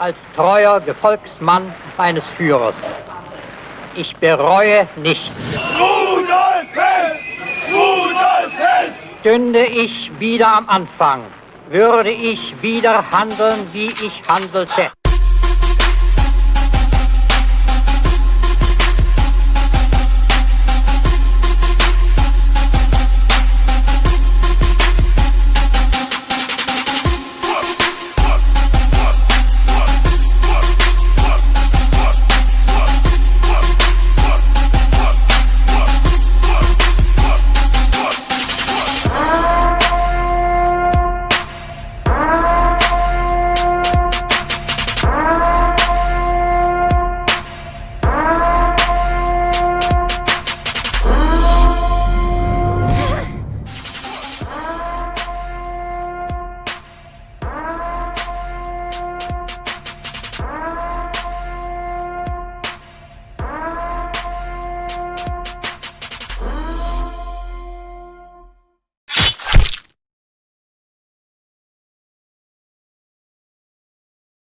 als treuer Gefolgsmann eines Führers. Ich bereue nichts. Rudolf Hess! Rudolf Hess! Stünde ich wieder am Anfang, würde ich wieder handeln, wie ich handelte.